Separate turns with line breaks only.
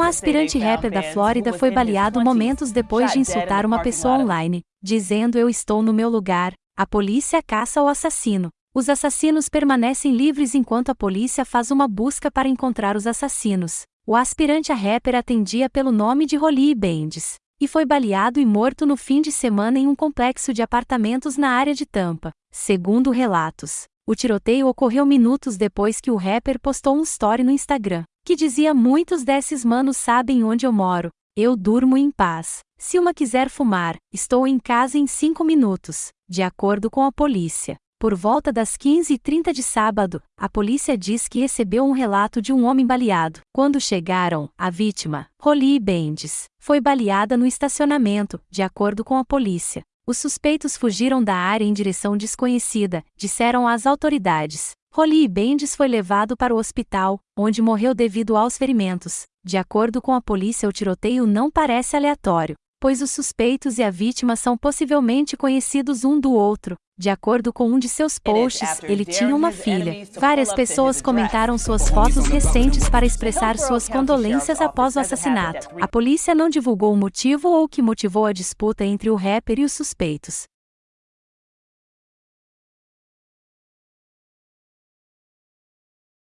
Um aspirante rapper da Flórida foi baleado momentos depois de insultar uma pessoa online, dizendo eu estou no meu lugar, a polícia caça o assassino. Os assassinos permanecem livres enquanto a polícia faz uma busca para encontrar os assassinos. O aspirante a rapper atendia pelo nome de Rolly Bendis e foi baleado e morto no fim de semana em um complexo de apartamentos na área de Tampa. Segundo relatos, o tiroteio ocorreu minutos depois que o rapper postou um story no Instagram, que dizia: Muitos desses manos sabem onde eu moro. Eu durmo em paz. Se uma quiser fumar, estou em casa em cinco minutos, de acordo com a polícia. Por volta das 15h30 de sábado, a polícia diz que recebeu um relato de um homem baleado. Quando chegaram, a vítima, Rolly Bendis, foi baleada no estacionamento, de acordo com a polícia. Os suspeitos fugiram da área em direção desconhecida, disseram as autoridades. Rolly Bendis foi levado para o hospital, onde morreu devido aos ferimentos. De acordo com a polícia, o tiroteio não parece aleatório pois os suspeitos e a vítima são possivelmente conhecidos um do outro. De acordo com um de seus posts, ele tinha uma filha. Várias pessoas comentaram suas fotos recentes para expressar suas condolências após o assassinato. A polícia não divulgou o motivo ou o que motivou a disputa entre o rapper e os suspeitos.